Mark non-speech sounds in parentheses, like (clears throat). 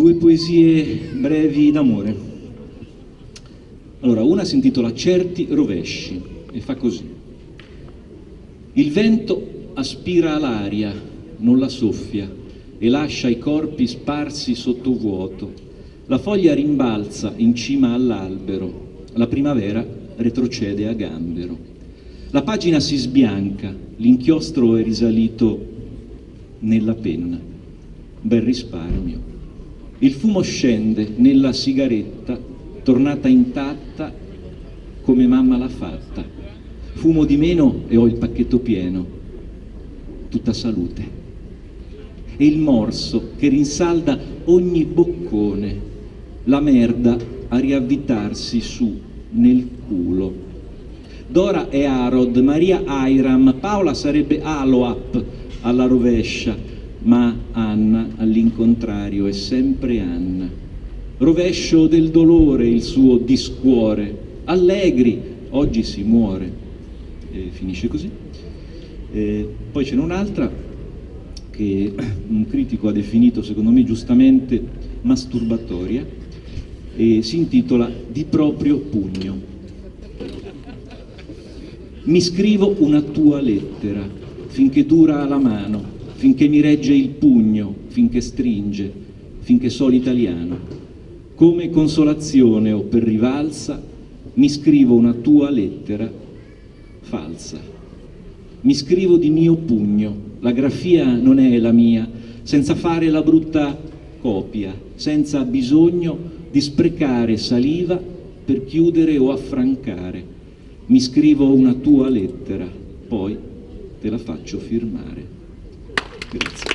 Due poesie brevi d'amore. Allora, una si intitola Certi rovesci e fa così. Il vento aspira l'aria, non la soffia, e lascia i corpi sparsi sotto vuoto. La foglia rimbalza in cima all'albero, la primavera retrocede a gambero. La pagina si sbianca, l'inchiostro è risalito nella penna. Bel risparmio. Il fumo scende nella sigaretta, tornata intatta come mamma l'ha fatta. Fumo di meno e ho il pacchetto pieno. Tutta salute. E il morso che rinsalda ogni boccone, la merda a riavvitarsi su nel culo. Dora è Arod, Maria Airam, Paola sarebbe Aloap alla rovescia, ma Anna all'incontrario è sempre Anna. Rovescio del dolore il suo discuore, allegri, oggi si muore. E finisce così. E poi ce n'è un'altra che (clears throat) un critico ha definito, secondo me giustamente, masturbatoria, e si intitola Di proprio pugno. Mi scrivo una tua lettera, finché dura la mano, finché mi regge il pugno, finché stringe, finché so l'italiano. Come consolazione o per rivalsa mi scrivo una tua lettera falsa. Mi scrivo di mio pugno, la grafia non è la mia, senza fare la brutta copia, senza bisogno di sprecare saliva per chiudere o affrancare. Mi scrivo una tua lettera, poi te la faccio firmare. Нет.